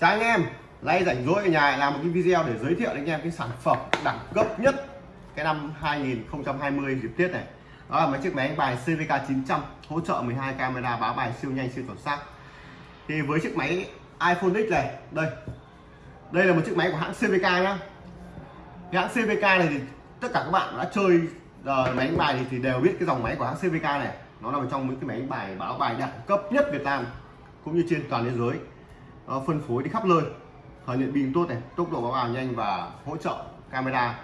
chào anh em nay rảnh rỗi ở nhà làm một cái video để giới thiệu đến anh em cái sản phẩm đẳng cấp nhất cái năm 2020 dịp Tết này. Đó là mấy chiếc máy đánh bài CVK 900 hỗ trợ 12 camera báo bài siêu nhanh siêu chuẩn xác. Thì với chiếc máy iPhone X này đây. Đây là một chiếc máy của hãng CVK nhá. Cái hãng CVK này thì tất cả các bạn đã chơi uh, máy đánh bài thì, thì đều biết cái dòng máy của hãng CVK này. Nó là một trong những cái máy đánh bài báo bài đẳng cấp nhất Việt Nam cũng như trên toàn thế giới phân phối đi khắp nơi. Thời lượng pin tốt này tốc độ báo bài nhanh và hỗ trợ camera.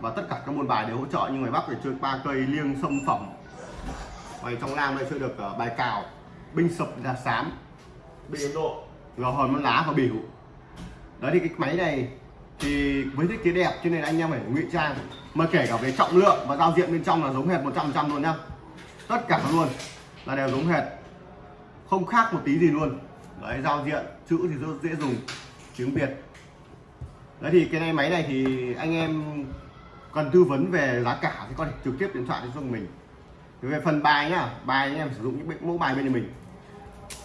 Và tất cả các môn bài đều hỗ trợ như ngoài bắc thì chơi ba cây liêng xâm phẩm. Ngoài trong nam đây chơi được uh, bài cào binh sập là xám binh ấn độ. Gò hòn món lá và biểu đấy thì cái máy này thì với thiết kế đẹp cho nên anh em phải ngụy trang. Mà kể cả về trọng lượng và giao diện bên trong là giống hệt 100% luôn nhá. Tất cả luôn là đều giống hệt. Không khác một tí gì luôn đấy, giao diện, chữ thì rất dễ dùng, tiếng việt. Đấy thì cái này, máy này thì anh em cần tư vấn về giá cả thì có thể trực tiếp điện thoại cho mình. Về phần bài nhá, bài anh em sử dụng những mẫu bài bên mình.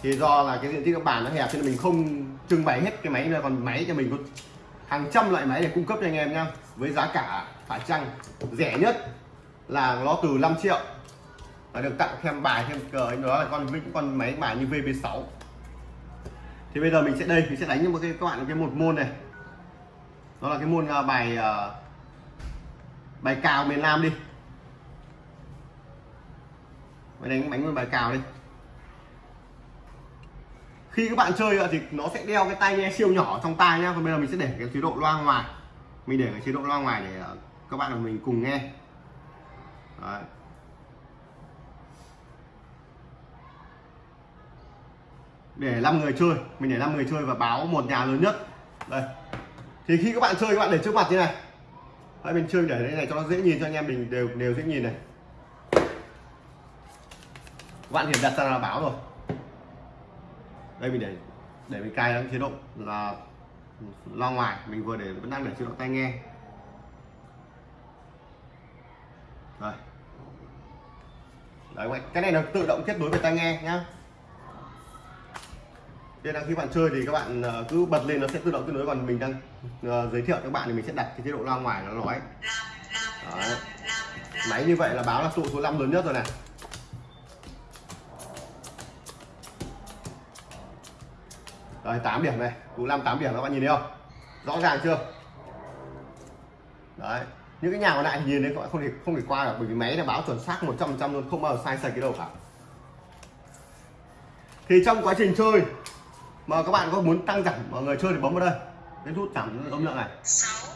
Thì do là cái diện tích các bàn nó hẹp cho nên mình không trưng bày hết cái máy này còn máy cho mình có hàng trăm loại máy để cung cấp cho anh em nhá, với giá cả phải chăng rẻ nhất là nó từ 5 triệu. Và được tặng thêm bài, thêm cờ đó là con với con máy, bài như VB6 thì bây giờ mình sẽ đây mình sẽ đánh cho một cái các bạn cái một môn này. Đó là cái môn uh, bài uh, bài cào miền Nam đi. Mình đánh bánh bài cào đi. Khi các bạn chơi thì nó sẽ đeo cái tai nghe siêu nhỏ trong tai nhá. Còn bây giờ mình sẽ để cái chế độ loa ngoài. Mình để cái chế độ loa ngoài để à, các bạn và mình cùng nghe. Đấy. Để 5 người chơi. Mình để 5 người chơi và báo một nhà lớn nhất. Đây. Thì khi các bạn chơi, các bạn để trước mặt như này. Hai bên chơi để đây này cho nó dễ nhìn, cho anh em mình đều đều dễ nhìn này. Các bạn hiện đặt ra là báo rồi. Đây, mình để để mình cài chế độ là lo ngoài. Mình vừa để vẫn đang để chế độ tai nghe. Rồi. Đấy cái này nó tự động kết nối với tai nghe nhá nên là khi bạn chơi thì các bạn ờ, cứ bật lên nó sẽ tự động kết nối còn mình đang uh, giới thiệu cho các bạn thì mình sẽ đặt cái chế độ loa ngoài nó nói Đấy. máy như vậy là báo là tụ số 5 lớn nhất rồi này Rồi 8 điểm này, tụ 5 8 điểm các bạn nhìn thấy không? Rõ ràng chưa? Đấy. Những cái nhà còn lại nhìn đấy các bạn không thể không thể qua được bởi vì máy là báo chuẩn xác 100% luôn, không bao giờ sai sạch cái đâu cả. Thì trong quá trình chơi mà các bạn có muốn tăng giảm mọi người chơi thì bấm vào đây? Cái nút giảm âm lượng này.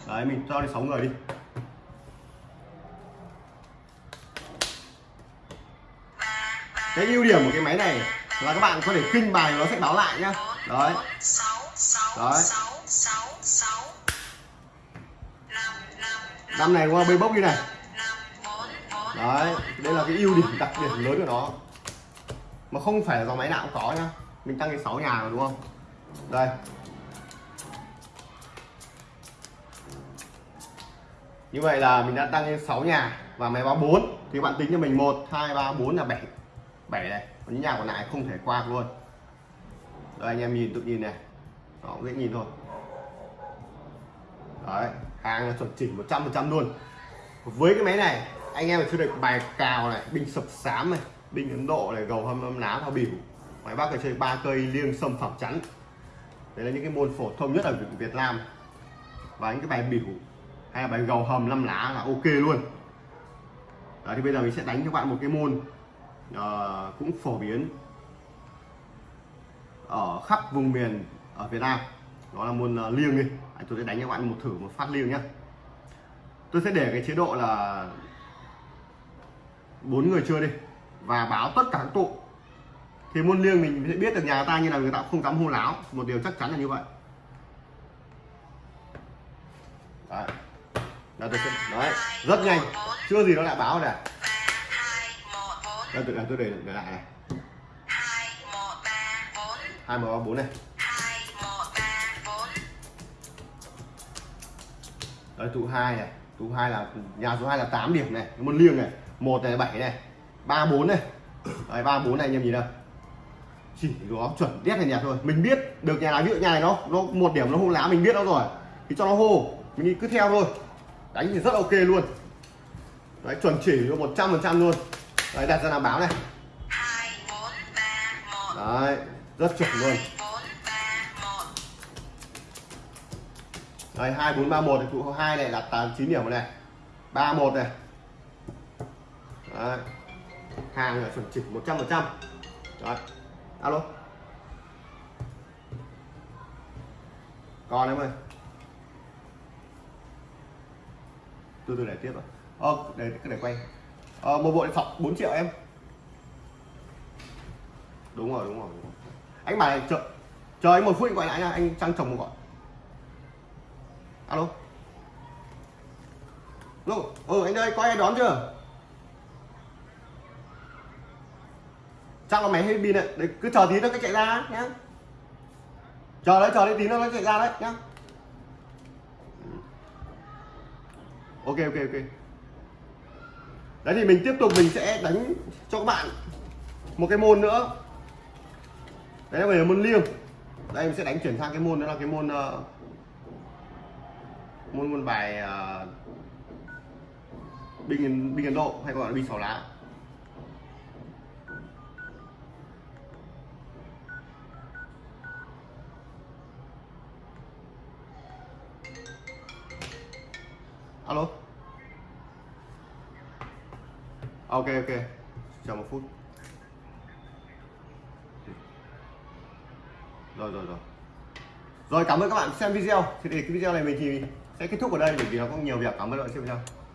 Đấy mình cho đi 6 người đi. Cái ưu điểm của cái máy này là các bạn có thể kinh bài nó sẽ báo lại nhá. Đấy. đấy. năm này qua bê bốc đi này. đấy đây là cái ưu điểm đặc điểm lớn của nó. Mà không phải là dòng máy nào cũng có nhá mình tăng đến 6 nhà rồi, đúng không? Đây. Như vậy là mình đã tăng lên 6 nhà và máy báo 4 thì bạn tính cho mình 1 2 3 4 là 7 7 này, còn những nhà còn lại không thể qua luôn. Đây, anh em nhìn, tự nhìn này. Đó, dễ nhìn thôi. Đấy, hàng là chuẩn chỉnh 100% luôn. Với cái máy này, anh em phải chơi được bài cào này binh sập sám này binh ấn độ này, gầu hâm âm lá thao biểu ngoài bắc là chơi ba cây liêng sâm phẩm chắn đấy là những cái môn phổ thông nhất ở Việt Nam. Và những cái bài biểu hay là bài gầu hầm năm lá là ok luôn. Đó thì bây giờ mình sẽ đánh cho bạn một cái môn uh, cũng phổ biến ở khắp vùng miền ở Việt Nam. Đó là môn uh, liêng đi. Tôi sẽ đánh cho bạn một thử một phát liêng nhé tôi sẽ để cái chế độ là bốn người chơi đi và báo tất cả các tụ thì môn liêng mình sẽ biết được nhà ta như là người ta không dám hô láo. Một điều chắc chắn là như vậy. Đấy, đấy, đấy. Rất nhanh. Chưa gì nó lại báo này. Đây tôi, tôi để, để lại này. Hai một ba bốn này. Đấy tụ hai này. Tụ hai là nhà số 2 là 8 điểm này. Môn liêng này. Một này bảy này. Ba bốn này. Đấy ba bốn này anh em nhìn đâu chỉ có chuẩn đét này nhạt thôi. Mình biết được nhà nào, ví dụ nhà này nó nó một điểm nó hô lá mình biết nó rồi. Thì cho nó hô. Mình cứ theo thôi. Đánh thì rất ok luôn. Đấy, chuẩn chỉ một trăm phần trăm luôn. Đấy, đặt ra làm báo này. Hai bốn ba một đấy, rất chuẩn luôn. Hai bốn ba một đây hai bốn ba một hai này là tám chín điểm này. ba một này. Đấy. hàng là chuẩn chỉ một trăm phần trăm alo. Còn em ơi. Từ từ để tiếp rồi ờ để để quay. Ờ, một bộ điện thoại 4 triệu em. Đúng rồi đúng rồi, đúng rồi. anh bảo này chờ chờ anh một phút anh gọi lại nha anh trang chồng một gọi alo. Alo ừ anh ơi có ai đón chưa? Chắc là máy hết pin đấy. Đấy cứ chờ tí nó cái chạy ra nhá. Chờ đấy chờ đấy tí nó nó chạy ra đấy nhá. Ok ok ok. Đấy thì mình tiếp tục mình sẽ đánh cho các bạn một cái môn nữa. Đấy là về môn liêng. Đây mình sẽ đánh chuyển sang cái môn đó là cái môn uh, môn môn bài uh, binh binh ấn độ hay gọi là binh sáu lá. Alo? À, ok ok. Chờ một phút. Rồi rồi rồi. Rồi, cảm ơn các bạn xem video. Thì để cái video này mình thì sẽ kết thúc ở đây, bởi vì nó có nhiều việc. Cảm ơn các bạn xem video.